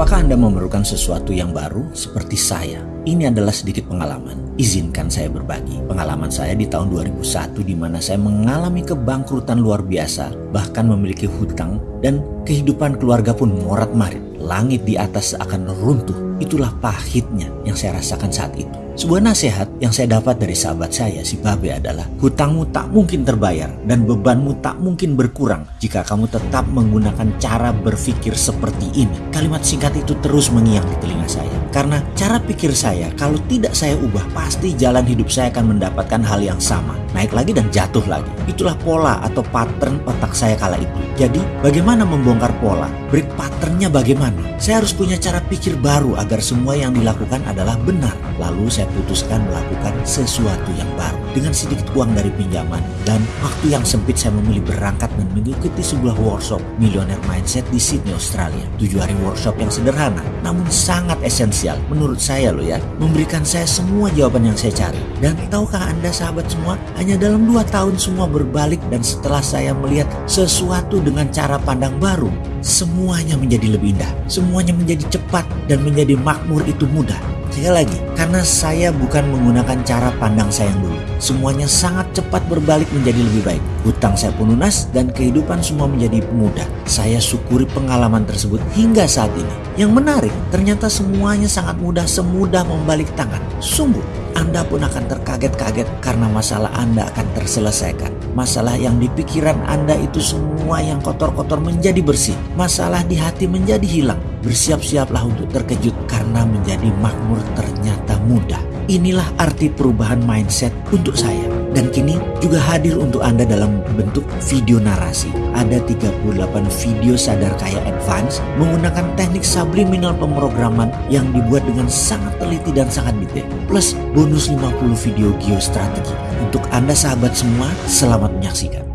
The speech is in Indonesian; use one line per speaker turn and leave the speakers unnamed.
Apakah Anda memerlukan sesuatu yang baru seperti saya? Ini adalah sedikit pengalaman. Izinkan saya berbagi. Pengalaman saya di tahun 2001 di mana saya mengalami kebangkrutan luar biasa, bahkan memiliki hutang dan kehidupan keluarga pun morat-marit. Langit di atas akan runtuh. Itulah pahitnya yang saya rasakan saat itu. Sebuah nasihat yang saya dapat dari sahabat saya si Babe adalah hutangmu tak mungkin terbayar dan bebanmu tak mungkin berkurang jika kamu tetap menggunakan cara berpikir seperti ini. Kalimat singkat itu terus mengiang di telinga saya. Karena cara pikir saya kalau tidak saya ubah pasti jalan hidup saya akan mendapatkan hal yang sama. Naik lagi dan jatuh lagi. Itulah pola atau pattern otak saya kala itu. Jadi bagaimana membongkar pola? Break patternnya bagaimana? Saya harus punya cara pikir baru agar semua yang dilakukan adalah benar. Lalu saya putuskan melakukan sesuatu yang baru. Dengan sedikit uang dari pinjaman dan waktu yang sempit saya memilih berangkat dan mengikuti sebuah workshop Millionaire Mindset di Sydney, Australia. Tujuh hari workshop yang sederhana namun sangat esensial menurut saya loh ya. Memberikan saya semua jawaban yang saya cari. Dan tahukah anda sahabat semua, hanya dalam dua tahun semua berbalik dan setelah saya melihat sesuatu dengan cara pandang baru, semuanya menjadi lebih indah. Semuanya menjadi cepat dan menjadi makmur itu mudah. Sekali lagi, karena saya bukan menggunakan cara pandang saya yang dulu. Semuanya sangat cepat berbalik menjadi lebih baik. Hutang saya pun lunas dan kehidupan semua menjadi mudah. Saya syukuri pengalaman tersebut hingga saat ini. Yang menarik, ternyata semuanya sangat mudah semudah membalik tangan. Sungguh, anda pun akan terkaget-kaget karena masalah Anda akan terselesaikan. Masalah yang di pikiran Anda itu semua yang kotor-kotor menjadi bersih. Masalah di hati menjadi hilang. Bersiap-siaplah untuk terkejut karena menjadi makmur ternyata mudah. Inilah arti perubahan mindset untuk saya. Dan kini juga hadir untuk Anda dalam bentuk video narasi. Ada 38 video sadar kaya advance menggunakan teknik subliminal pemrograman yang dibuat dengan sangat teliti dan sangat detail. Plus bonus 50 video geostrategi. Untuk Anda sahabat semua, selamat menyaksikan.